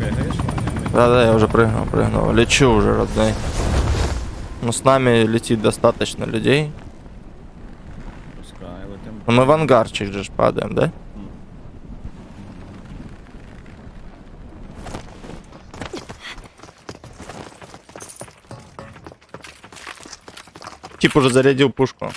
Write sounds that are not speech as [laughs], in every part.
Ваня? Да-да, я уже прыгнул, прыгнул. Лечу уже, родной. Ну, с нами летит достаточно людей. Летим. Ну, мы в ангарчик же падаем, да? Тип уже зарядил пушку.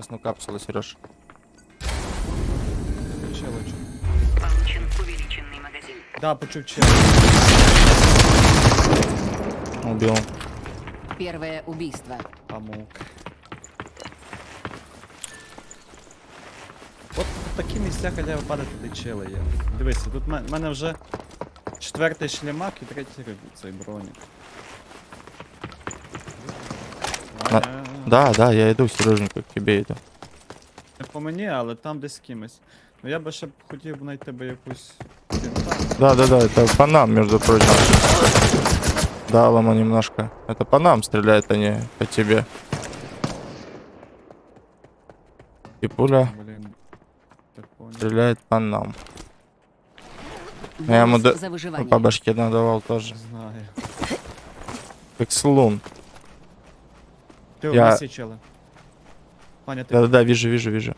красную капсулу, Сереж. Челочу. Получен увеличенный магазин. Да, почув чел. Убил. Первое убийство. Памук. От в такі місця хотя б падати, де чели є. Дивися, тут в мене вже четвертий шлемак і третій риб- цей бронік. Да, да, я иду, Сереженька, к тебе иду. Не по мені, але там десь з кимось. Ну я би ще б хотів б знайти би якусь. кінта. Да, да, да, это по нам, между прочим. Да, лома немножко. Это по нам стреляют они, по тебе. И пуля Блін. Так понял. стреляет по нам. Я ему Бонус да- за выживание. По башке надавал тоже. Знаю. Как слон. Я- у нас є чели. Паня, ти Да-да-да, вижу, вижу, вижу.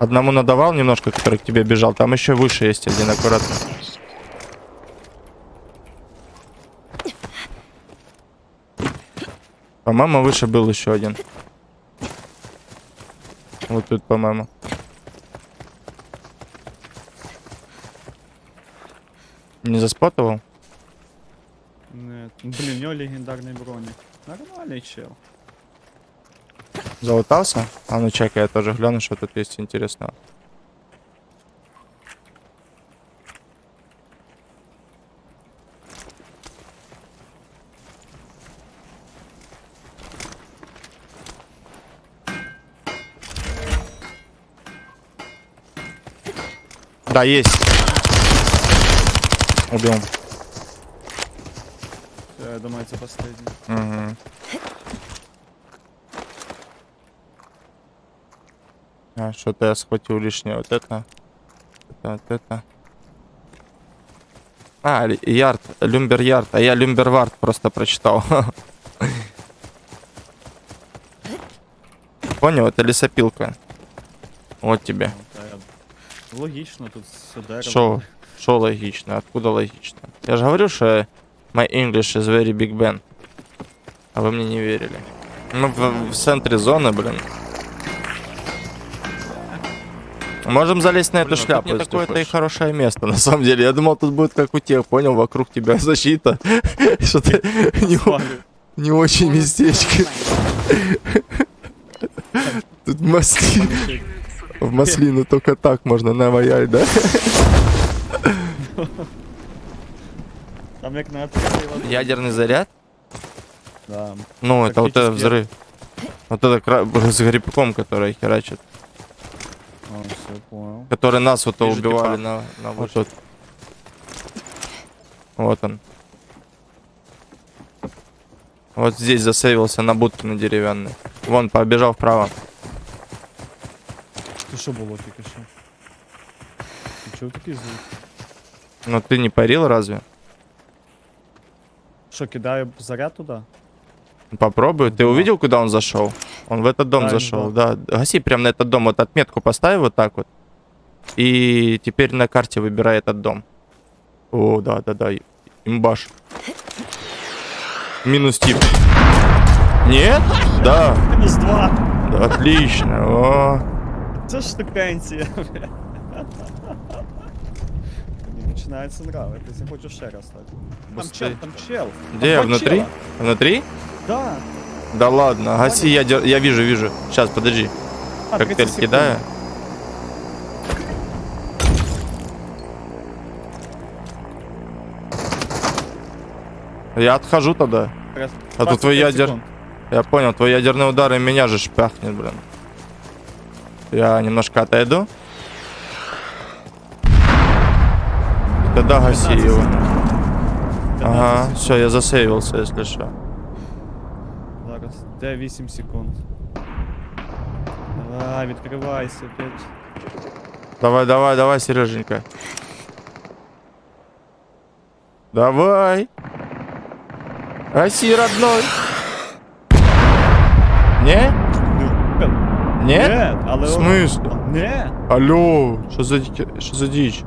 Одному надавал немножко, который к тебе бежал. Там еще выше есть один, аккуратно. По-моему, выше был еще один. Вот тут, по-моему. Не заспотовал? Не, блін, у нього легендарний бронік. Нормальний чел. Залутался? А ну чекай, я тоже гляну, что тут есть интересного. Да, есть. Убил. Я думаю, це останній. Угу. А, что-то я схватил лишнее. Вот это. Это, вот это. А, ярд, люмбер ярд. А я люмбер вард просто прочитал. [laughs] Понял, это лесопилка. Вот тебе. Ну, Логічно, тут дерево. Шо? Шо логично? Откуда логично? Я же говорю, что my English is very big Ben. А вы мне не верили. Ну, в, в центре зоны, блин. Можем залезть на эту Блин, тут шляпу. не если такое-то и хорошее место, на самом деле. Я думал, тут будет как у тех, понял, вокруг тебя защита. [laughs] Что-то не, очень местечко. Тут масли... В маслину только так можно наваять, да? Там як на. Ядерный заряд? Да. Ну, это вот этот взрыв. Вот это кра- с грибком, который херачит. О, все, понял. Который нас вот Вижу убивали типа. на, на вот тут. Вот он. Вот здесь засейвился на будке на деревянной. Вон, побежал вправо. Ти що було тільки що? Ти чув такий звук? Но ты не парил разве? Що, кидаю заряд туди? Попробуй. Ты Да. увидел, куда он зашел? Он в этот дом Да, зашел, да. Гаси прям на этот дом. Вот отметку поставь вот так вот. И теперь на карте выбирай этот дом. О, да, да, да. Имбаш. Минус тип. Нет? Да. Мінус два! Да, Отлично. О. Це ж штукенція. Мені починається нравитися, я хочу ще раз так. Там чел, там чел. Где? Там Внутри? Внутри? Да. Да ладно. Гаси, я, я вижу, вижу. Сейчас, подожди. А, 30 Коктейль кидаю. Я отхожу тогда. Раз- А то 25 твой ядер- секунд. Я понял, твой ядерный удар и меня же шпахнет, блин. Я немножко отойду. Тогда гаси 15 его. секунд. 15 Ага, все, я засейвился, если что. Зараз. Де 8 секунд. Давай, відкривайся, опять. Давай, давай, давай, Сереженька. Давай. Гаси, родной. Не? Не? Ні, але... В смысле? Не. Алло, что за, что за дичь?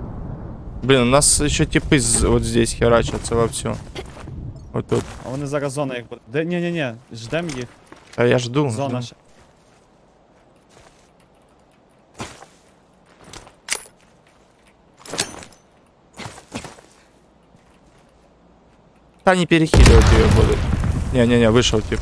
Блин, у нас еще типы з- вот здесь херачатся вовсю. Вот тут. А вони зараз зона їх буде. Де, ні-ні-ні, ждем їх. А я жду. Зона жду. ще. Да не перехиливать ее будут. Не-не-не, вышел тип.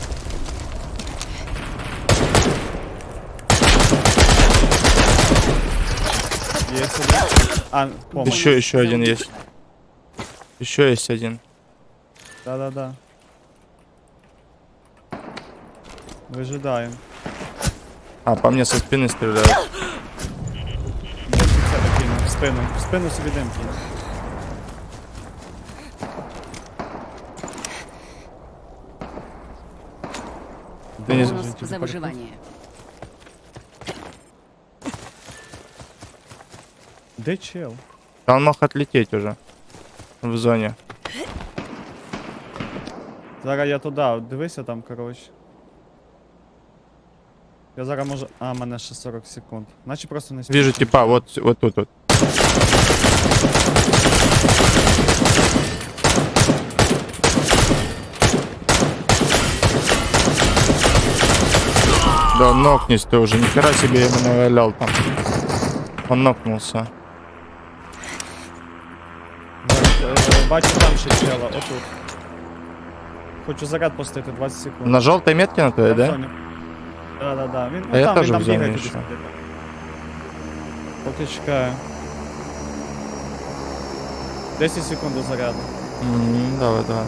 А, помощь. Еще, еще один есть. Еще есть один. Да-да-да. Вижидаємо. А, по мне со спины стреляют. Дим під себе кинув. В спину. В спину собі дим кинув. Ты не- Бонус Житель за парка. выживание. Де чел? Да он мог отлететь уже. В зоне. Зараз я туди, дивися там, коротше. Я зараз можу. А, мене ще 40 секунд. Наче просто не Вижу типа, вот, вот тут вот. Да, нокнись ты уже. Нихера себе я ему навалял там. Он нокнулся. Бачу там ще чела, отут. Хочу заряд пустити 20 секунд. На желтой метке на твоей, Я в да? зоні. Да, да, да. Він, А ну, я там, теж він там в зоні бігає ще. туди. Поки чекаю. 10 секунд до заряду. М, Давай, давай.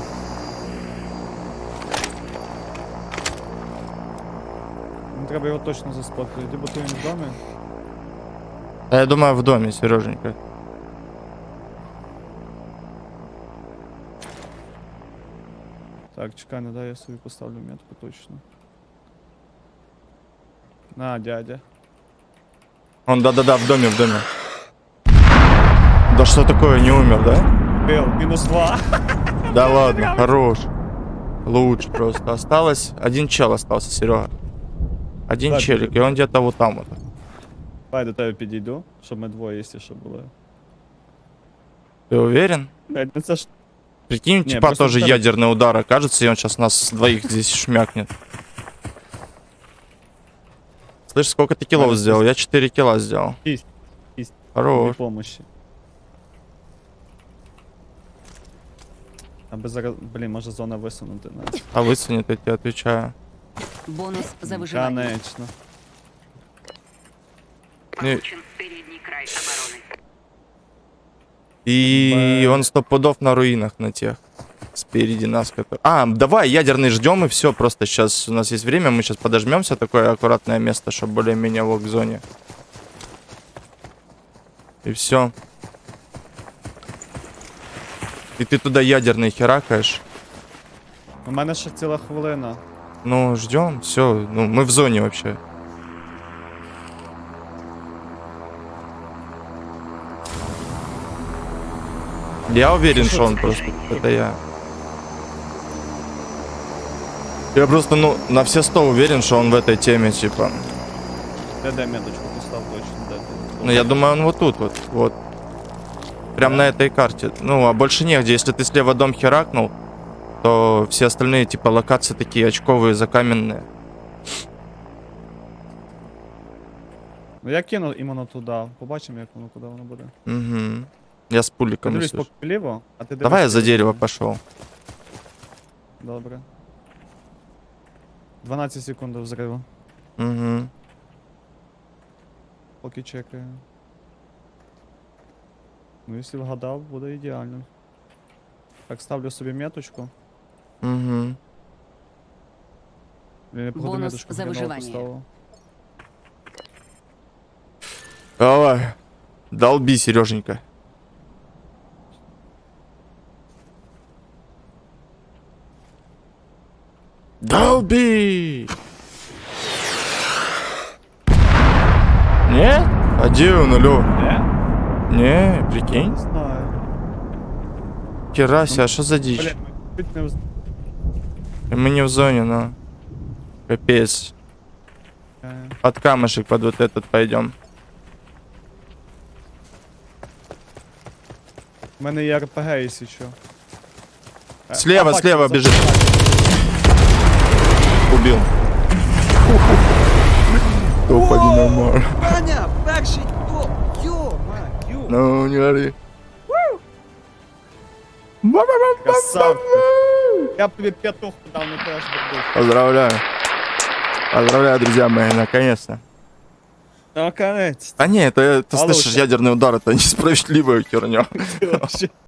Ну, треба його точно заспокоїти. Либо то він в домі. А я думаю, в доме, Сереженька. Так, чекай, не дай я собі поставлю метку точно. На, дядя. Он, да-да-да, в доме, в доме. Да что такое, не умер, да? Бил, мінус 2. [laughs] Да ладно, хорош. Лучше просто. Осталось, один чел остался, Серега. Один Так, челик, и он где-то вот там вот. Давай до тебе підійду, щоб ми двоє, якщо що були. Ты уверен? Блядь, ну це ж Прикинь, Не, типа тоже второй- ядерный удар окажется, и он сейчас нас двоих здесь шмякнет. Слышь, сколько ты килов сделал? Я 4 килла сделал. Есть, есть. Хорош. Без помощи. Аби зараз, блін, може зона висунути нас. А высунет, я тебе отвечаю. Бонус за выживание. Конечно. Получен передний край обороны. И он сто пудов на руинах на тех. Спереди нас. А, давай, ядерный ждем и все. Просто сейчас у нас есть время, мы сейчас подожмемся. Такое аккуратное место, чтобы более-менее в зоне. И все. И ты туда ядерный херакаешь. У мене ще ціла хвилина. Ну, ждем, все. Ну, мы в зоне вообще. Я уверен, что он просто... Это я. Я просто, ну, на все сто уверен, что он в этой теме, типа. Де меточку постав точно, де. Ну, я думаю, он вот тут вот, вот. Прям на этой карте. Ну, а больше негде. Если ты слева дом херакнул, то все остальные, типа, локации такие очковые, закаменные. Ну я кину іменно туди. Побачимо, як воно, куди воно буде. Угу. Я с пуликом. Дивись слышу. поки ліво, а ти Давай я дивись за ліво. дерево пошел. Добре. 12 секунд до взриву. Угу. Поки чекаю. Ну, якщо вгадав, буде ідеально. Так, ставлю собі меточку. Угу. Блін, я походу Бонус меточку за хреново виживання. поставив. Давай. Долби, Сереженька. Долби! Нет? А где он, алло? Де? Не, прикинь. Не знаю. Керася, а что за дичь? Вз- Мы не в зоне, но... Капец. Е, Под камушек под вот этот пойдем. У мене є РПГ, якщо що. Слева, а, слева бежит. Убил. Топ один нормально. Ваня, перший топ! Йо, ма, ю! Ну, не ори. Красавчик. Я тобі п'ятуху дав, не був. Поздравляю. Поздравляю, друзья мои, наконец-то. Наконець. А не, это, ты Получше. слышишь, ядерный удар, это [laughs] несправедливая херня.